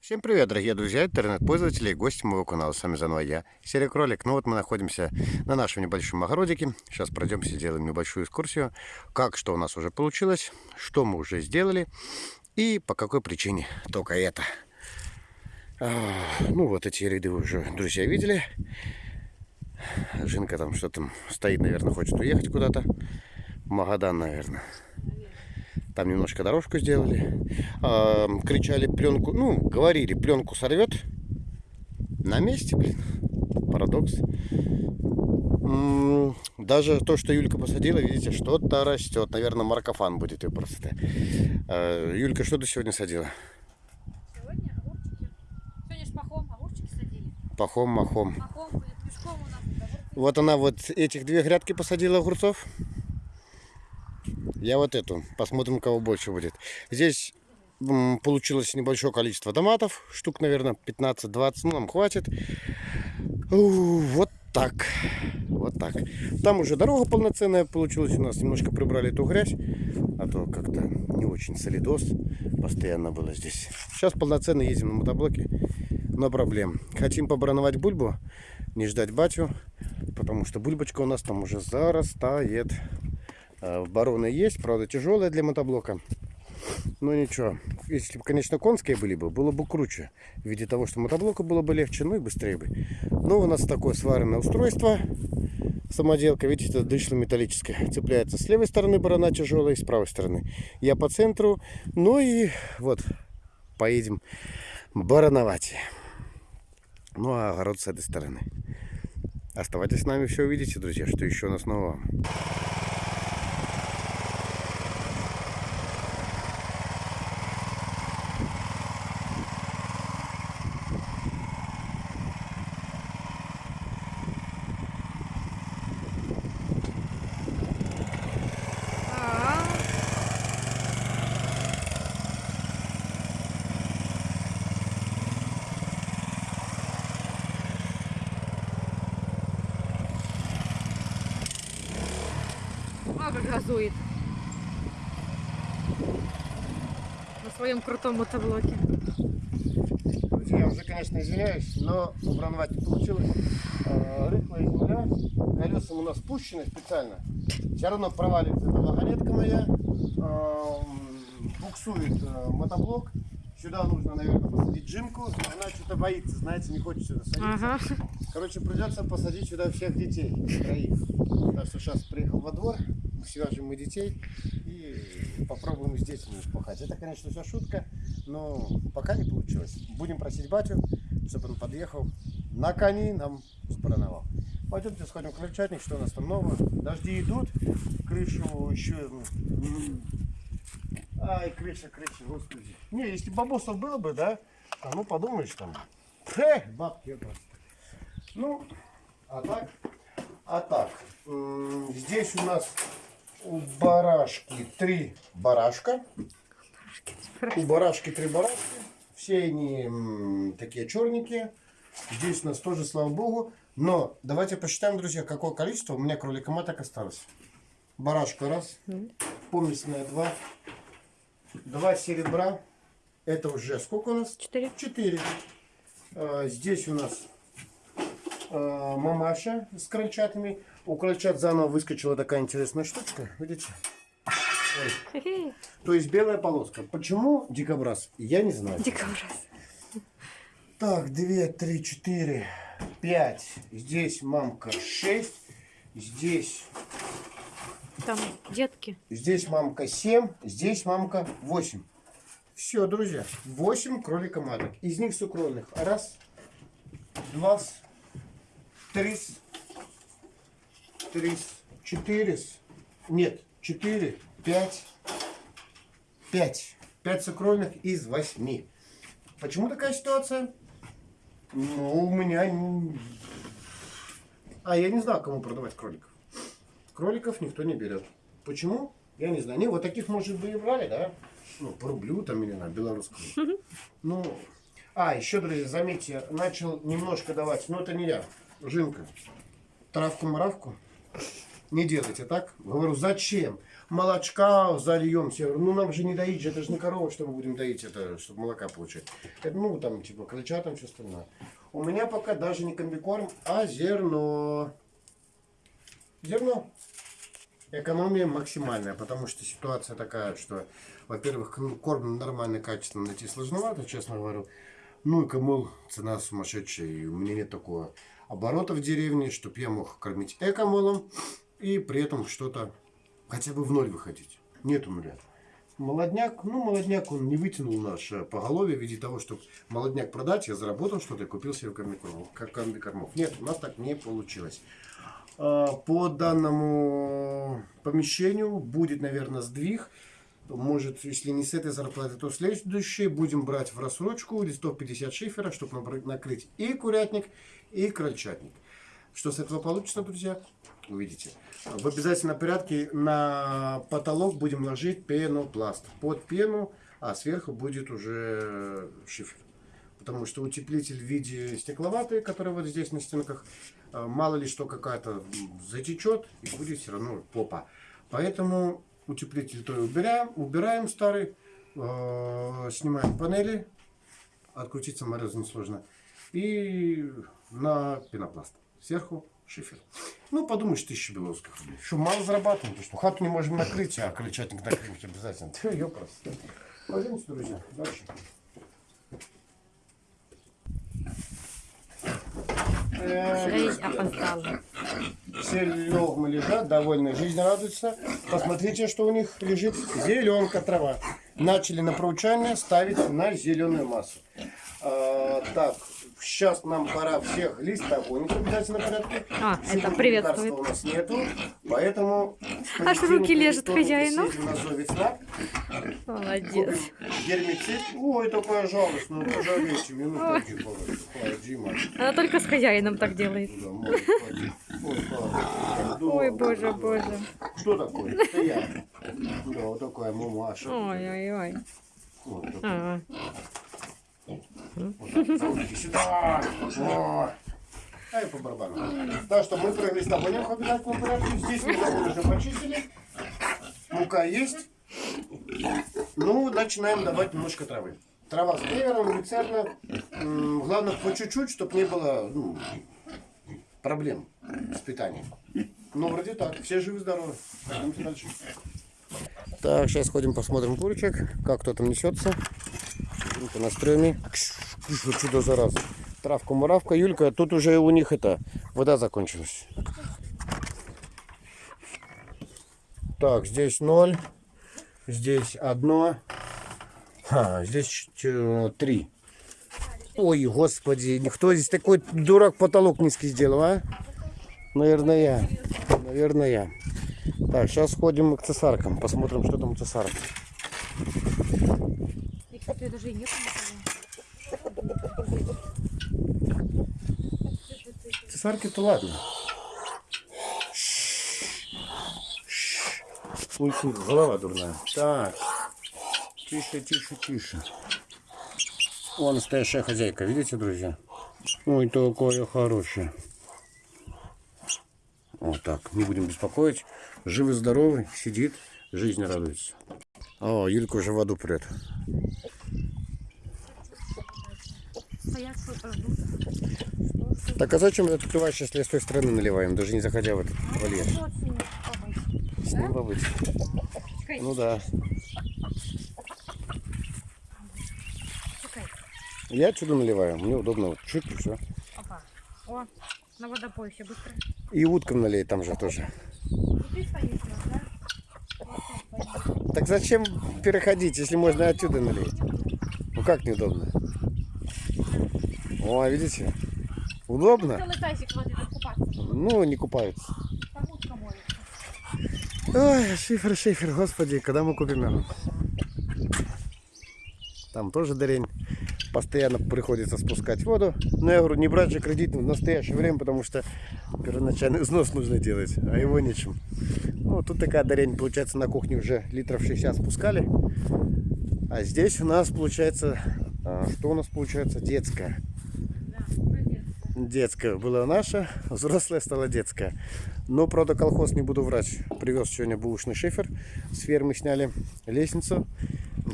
Всем привет, дорогие друзья, интернет-пользователи и гости моего канала. С вами заново я, Серый Кролик. Ну вот мы находимся на нашем небольшом огородике. Сейчас пройдемся, сделаем небольшую экскурсию. Как, что у нас уже получилось, что мы уже сделали и по какой причине только это. А, ну вот эти ряды уже, друзья, видели. Жинка там что-то стоит, наверное, хочет уехать куда-то. Магадан, наверное. Там немножко дорожку сделали. А, кричали пленку, ну, говорили, пленку сорвет. На месте, блин. Парадокс. Даже то, что Юлька посадила, видите, что-то растет. Наверное, маркофан будет ее просто. А, Юлька, что ты сегодня садила? Сегодня огурчики. Сегодня ж пахом огурчики садили. Пахом, махом. Пахом будет пешком у нас. Вот она вот этих две грядки посадила огурцов. Я вот эту. Посмотрим, кого больше будет. Здесь получилось небольшое количество томатов. Штук, наверное, 15-20. Ну, нам хватит. Вот так. Вот так. Там уже дорога полноценная получилась у нас. Немножко прибрали эту грязь. А то как-то не очень солидос постоянно было здесь. Сейчас полноценно едем на мотоблоке. Но проблем. Хотим побрановать бульбу. Не ждать батю. Потому что бульбочка у нас там уже зарастает. А, Бароны есть, правда тяжелая для мотоблока. Но ничего. Если бы, конечно, конские были бы, было бы круче. В виде того, что мотоблоку было бы легче, ну и быстрее бы. Но у нас такое сваренное устройство. Самоделка, видите, это дышло металлическое. Цепляется с левой стороны барана тяжелая, с правой стороны. Я по центру. Ну и вот, поедем барановать. Ну а огород с этой стороны. Оставайтесь с нами, все увидите, друзья, что еще у нас нового. А, А, как газует. На своем крутом мотоблоке. Друзья, я уже, конечно, извиняюсь, но убрановать не получилось. Э, Рыхлая земля, колесом у нас спущены специально. Все равно проваливается эта вагонетка моя, эм, буксует э, мотоблок. Сюда нужно, наверное, посадить джимку. Она что-то боится, знаете, не хочет сюда садиться. Ага. Короче, придется посадить сюда всех детей, троих. Так что сейчас приехал во двор, свяжем мы детей и попробуем с детьми пахать. Это, конечно, все шутка, но пока не получилось. Будем просить батю, чтобы он подъехал на кони нам сбрановал. Пойдемте сходим в крольчатник, что у нас там нового. Дожди идут, крышу еще... м, Ай, крыша, крыша, господи. Не, если бабосов было бы, да, а ну подумаешь там. Хе, бабки просто. Ну, а так, а так, здесь у нас у барашки три барашка. У барашки три барашки. Все они м, такие черненькие. Здесь у нас тоже, слава богу. Но давайте посчитаем, друзья, какое количество у меня кролика маток осталось. Барашка раз, помесная два, два серебра. Это уже сколько у нас? Четыре. Четыре. А, Здесь у нас а, мамаша с крольчатами. У крольчат заново выскочила такая интересная штучка. Видите? Ой. То есть белая полоска. Почему дикобраз? Я не знаю. Дикобраз. Так, две, три, четыре, пять. Здесь мамка шесть. Здесь, Там детки. здесь мамка семь. Здесь мамка восемь. Все, друзья. Восемь кролика маток. Из них сукровных. Раз, два, три, три, четыре. Нет, четыре, пять, пять. Пять сукровных из восьми. Почему такая ситуация? Ну, у меня... А, я не знаю, кому продавать кроликов. Кроликов никто не берет. Почему? Я не знаю. Не, вот таких, может быть, и брали, да? Ну, по рублю там или на белорусском. Ну, а, еще, друзья, заметьте, начал немножко давать, но это не я, Жинка. Травку-мравку не делайте так. Говорю, зачем? молочка зальем. Все ну нам же не доить, же, это же не корова, что мы будем доить, это чтобы молока получать. Это, ну там типа крольча, там все остальное. У меня пока даже не комбикорм, а зерно. Зерно. Экономия максимальная, потому что ситуация такая, что, во-первых, корм нормальный, качественно найти сложновато, честно говорю. Ну и кому цена сумасшедшая, и у меня нет такого оборота в деревне, чтобы я мог кормить экомолом и при этом что-то хотя бы в ноль выходить. Нету нуля. Молодняк, ну молодняк он не вытянул наше поголовье в виде того, чтобы молодняк продать, я заработал что-то и купил себе комбикормов. Как комбикормов. Нет, у нас так не получилось. А, По данному помещению будет, наверное, сдвиг. Может, если не с этой зарплаты, то следующей будем брать в рассрочку листов 50 шифера, чтобы накрыть и курятник, и крольчатник. Что с этого получится, друзья, увидите. В обязательном порядке на потолок будем ложить пенопласт. Под пену, а сверху будет уже шифер. Потому что утеплитель в виде стекловатый, который вот здесь на стенках, э, мало ли что какая-то затечет и будет все равно попа. Поэтому утеплитель то убираем, убираем старый, э, снимаем панели, открутить саморез несложно, и на пенопласт. Сверху шифер. Ну, подумаешь, тысяча белорусских рублей. Что, мало зарабатываем, то что хату не можем накрыть, а крыльчатник накрыть обязательно. Ты, ёпрос. Пойдемте, друзья, дальше. Жизнь опоздала. Все легмы лежат, довольны, жизнь радуется. Посмотрите, что у них лежит. Зеленка трава. Начали на проучание ставить на зеленую массу. А, так, сейчас нам пора всех листогонить в обязательном порядке. А, Сегодня это приветствует. у нас нету, поэтому... Аж руки лежат хозяину. Молодец. купим гермицид. Ой, такая жалость, ну пожалейте, минуту, Дима. Она только с хозяином так делает. Ой, боже, боже. Что такое? Это я. Да, вот такая мамаша. Ой-ой-ой. Вот такой. А, Вот сюда. О. Ай, по барабану. Так что мы провели с тобой в обязательном порядке. Здесь мы забыли уже почистили. Мука есть. Ну, начинаем давать немножко травы. Трава с клевером, люцерна. Главное, по чуть-чуть, чтобы не было ну, проблем с питанием. Ну, вроде так. Все живы-здоровы. Пойдемте дальше. Так, сейчас ходим посмотрим курочек, как кто там несется. На стреме. Что чудо за раз. Травка, муравка. Юлька, тут уже у них это, вода закончилась. Так, здесь ноль. Здесь одно. А, здесь три. Ой, господи, никто здесь такой дурак потолок низкий сделал, а? Наверное, я. Наверное, я. Так, сейчас сходим к цесаркам. Посмотрим, что там у цесарок. И, кстати, даже и нет Цесарки-то ладно. Ой, фу, голова дурная. Так. Тише, тише, тише. О, настоящая хозяйка, видите, друзья? Ой, такое хорошее. Вот так, не будем беспокоить. Живый, здоровый, сидит, жизнь радуется. О, Юлька уже в воду прет. Так а зачем это открываешь, если с той стороны наливаем, даже не заходя в этот вольер? С ним побыть. Ну да. Я чудо наливаю, мне удобно. Вот чуть и все. Опа. О, на водопойще быстро. И уткам налей там же тоже. Так зачем переходить, если можно отсюда налить? Ну как неудобно? О, видите? Удобно? Тазик воды тут купаться. Ну, не купаются. Ой, шифер, шифер, господи, когда мы купим его? Там тоже дырень. Постоянно приходится спускать воду. Но я говорю, не брать же кредит в настоящее время, потому что первоначальный взнос нужно делать, а его нечем. Ну, тут такая дырень, получается, на кухне уже литров 60 спускали. А здесь у нас получается, а, что у нас получается, детская. Детская была наша, взрослая стала детская. Но, правда, колхоз не буду врать. Привез сегодня бушный шифер. С фермы сняли лестницу.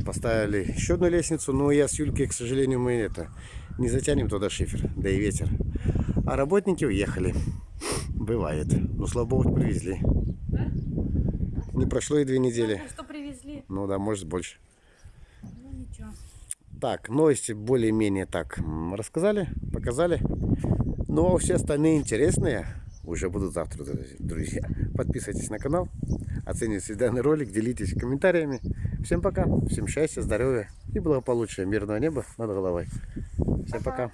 Поставили еще одну лестницу. Но я с Юлькой, к сожалению, мы это не затянем туда шифер. Да и ветер. А работники уехали. Бывает. Но, слава богу, привезли. Не прошло и две недели. Что привезли? Ну да, может больше. Ну ничего. Так, новости более-менее так рассказали, показали. Ну а все остальные интересные уже будут завтра, друз- друзья. Подписывайтесь на канал, оцените данный ролик, делитесь комментариями. Всем пока, всем счастья, здоровья и благополучия, мирного неба над головой. Всем пока.